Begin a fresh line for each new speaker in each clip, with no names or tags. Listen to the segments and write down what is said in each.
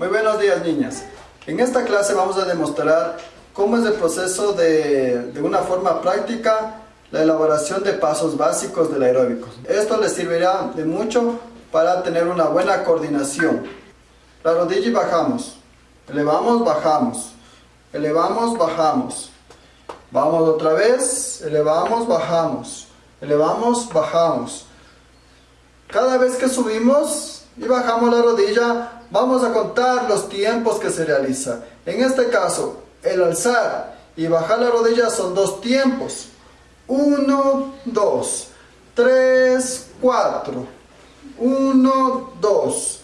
Muy buenos días niñas. En esta clase vamos a demostrar cómo es el proceso de, de una forma práctica la elaboración de pasos básicos del aeróbico. Esto les servirá de mucho para tener una buena coordinación. La rodilla y bajamos. Elevamos, bajamos. Elevamos, bajamos. Vamos otra vez. Elevamos, bajamos. Elevamos, bajamos. Cada vez que subimos y bajamos la rodilla, vamos a contar los tiempos que se realiza. En este caso, el alzar y bajar la rodilla son dos tiempos. 1, 2, 3, 4. 1, 2,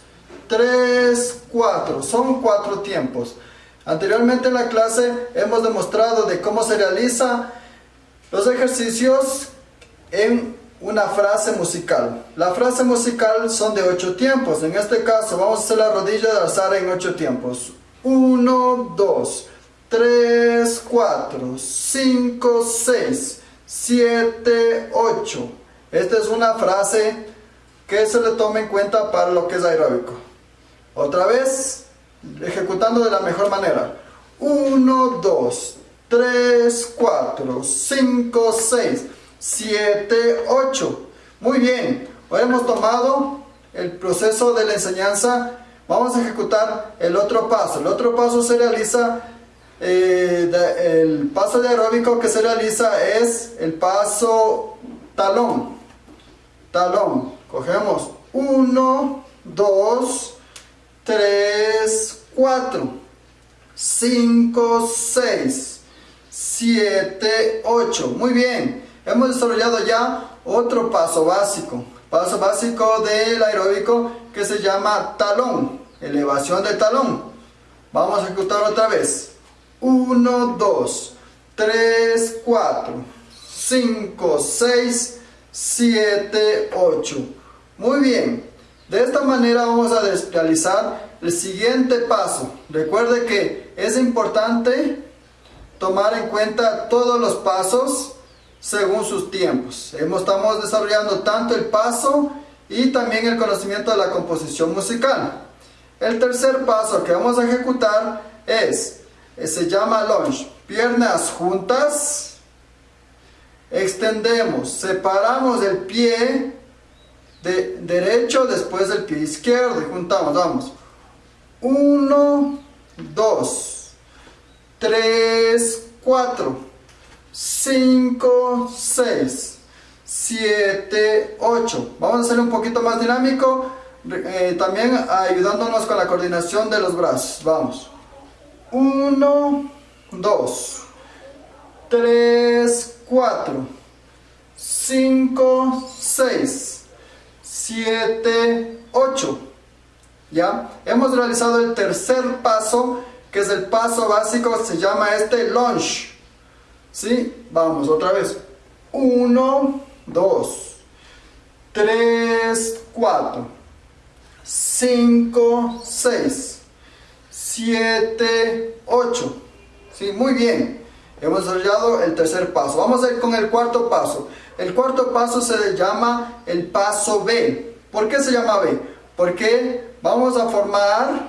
3, 4. Son cuatro tiempos. Anteriormente en la clase hemos demostrado de cómo se realiza los ejercicios en una frase musical. La frase musical son de 8 tiempos. En este caso vamos a hacer la rodilla de alzar en 8 tiempos. 1, 2, 3, 4, 5, 6, 7, 8. Esta es una frase que se le toma en cuenta para lo que es aeróbico. Otra vez, ejecutando de la mejor manera. 1, 2, 3, 4, 5, 6, 7, 8. Muy bien, hoy hemos tomado el proceso de la enseñanza. Vamos a ejecutar el otro paso. El otro paso se realiza, eh, el paso de aeróbico que se realiza es el paso talón. Talón. Cogemos 1, 2, 3, 4, 5, 6, 7, 8. Muy bien. Hemos desarrollado ya otro paso básico. Paso básico del aeróbico que se llama talón. Elevación de talón. Vamos a ejecutar otra vez. 1, 2, 3, 4, 5, 6, 7, 8. Muy bien. De esta manera vamos a realizar el siguiente paso. Recuerde que es importante tomar en cuenta todos los pasos según sus tiempos. Estamos desarrollando tanto el paso y también el conocimiento de la composición musical. El tercer paso que vamos a ejecutar es, eh, se llama lunge. Piernas juntas, extendemos, separamos el pie de derecho después del pie izquierdo y juntamos, vamos. 1, 2, 3, 4, 5, 6, 7, 8. Vamos a hacerlo un poquito más dinámico, eh, también ayudándonos con la coordinación de los brazos. Vamos. 1, 2, 3, 4, 5, 6, 7, 8. ¿Ya? Hemos realizado el tercer paso, que es el paso básico, se llama este lunge. ¿Sí? Vamos, otra vez. 1, 2, 3, 4, 5, 6, 7, 8. ¿Sí? Muy bien. Hemos desarrollado el tercer paso. Vamos a ir con el cuarto paso. El cuarto paso se llama el paso B. ¿Por qué se llama B? Porque vamos a formar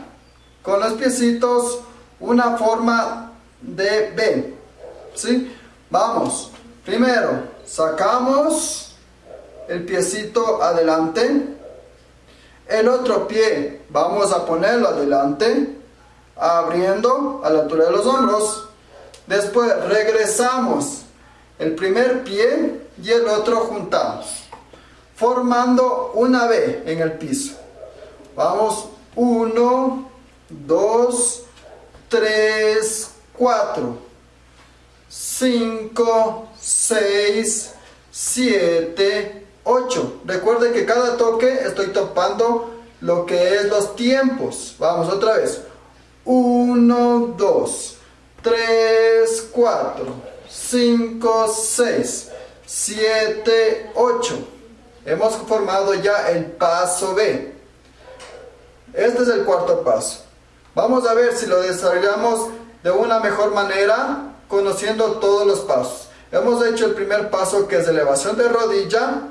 con los piecitos una forma de B. ¿Sí? Vamos, primero sacamos el piecito adelante, el otro pie vamos a ponerlo adelante, abriendo a la altura de los hombros. Después regresamos el primer pie y el otro juntamos, formando una B en el piso. Vamos, 1, 2, 3, 4. 5, 6, 7, 8. Recuerden que cada toque estoy topando lo que es los tiempos. Vamos otra vez. 1, 2, 3, 4, 5, 6, 7, 8. Hemos formado ya el paso B. Este es el cuarto paso. Vamos a ver si lo desarrollamos de una mejor manera conociendo todos los pasos. Hemos hecho el primer paso que es elevación de rodilla,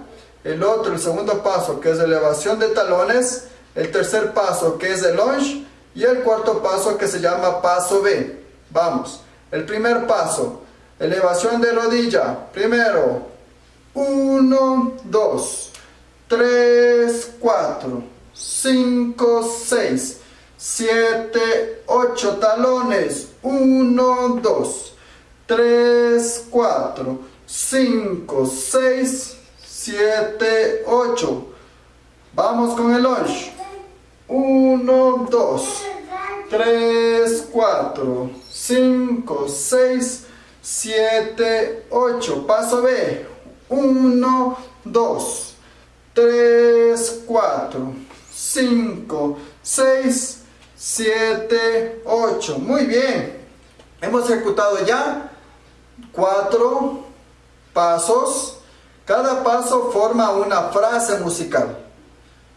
el otro, el segundo paso que es elevación de talones, el tercer paso que es el lunge Y el cuarto paso que se llama paso B. Vamos. El primer paso, elevación de rodilla. Primero, 1, 2, 3, 4, 5, 6, 7, 8 talones. 1, 2, 3, 4, 5, 6, 7, 8. Vamos con el lunge. 1, 2, 3, 4, 5, 6, 7, 8. Paso B. 1, 2, 3, 4, 5, 6, 7, 8. Muy bien. Hemos ejecutado ya 4 pasos. Cada paso forma una frase musical.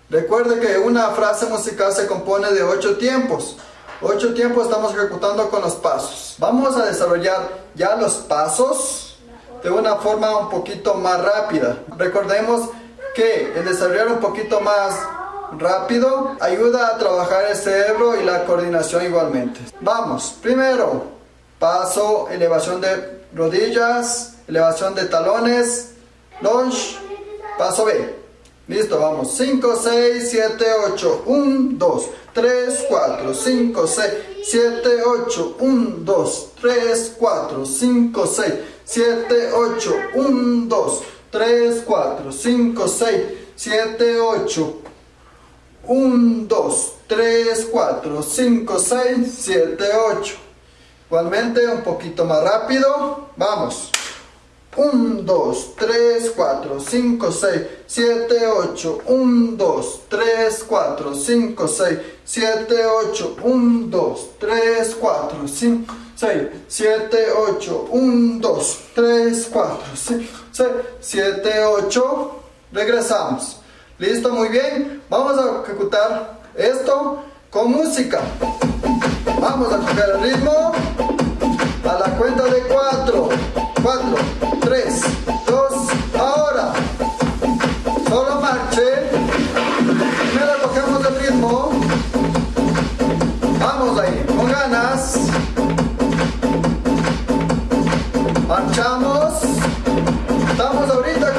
Recuerde que una frase musical se compone de 8 tiempos. 8 tiempos estamos ejecutando con los pasos. Vamos a desarrollar ya los pasos de una forma un poquito más rápida. Recordemos que el desarrollar un poquito más rápido ayuda a trabajar el cerebro y la coordinación igualmente. Vamos, primero, paso, elevación de rodillas, elevación de talones, lunge, paso B. Listo, vamos. 5, 6, 7, 8, 1, 2, 3, 4, 5, 6, 7, 8, 1, 2, 3, 4, 5, 6, 7, 8, 1, 2, 3, 4, 5, 6, 7, 8, 1, 2, 3, 4, 5, 6, 7, 8. Igualmente un poquito más rápido. Vamos. 1, 2, 3, 4, 5, 6, 7, 8, 1, 2, 3, 4, 5, 6, 7, 8, 1, 2, 3, 4, 5, 6, 7, 8, 1, 2, 3, 4, 5, 6, 7, 8. Regresamos. ¿Listo? Muy bien. Vamos a ejecutar esto con música. Vamos a coger el ritmo a la cuenta de 4, 4, 3, 2, ahora. Solo marche. Primero cogemos el ritmo. Vamos ahí, con ganas. Marchamos. Estamos ahorita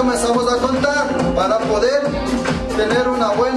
comenzamos a contar para poder tener una buena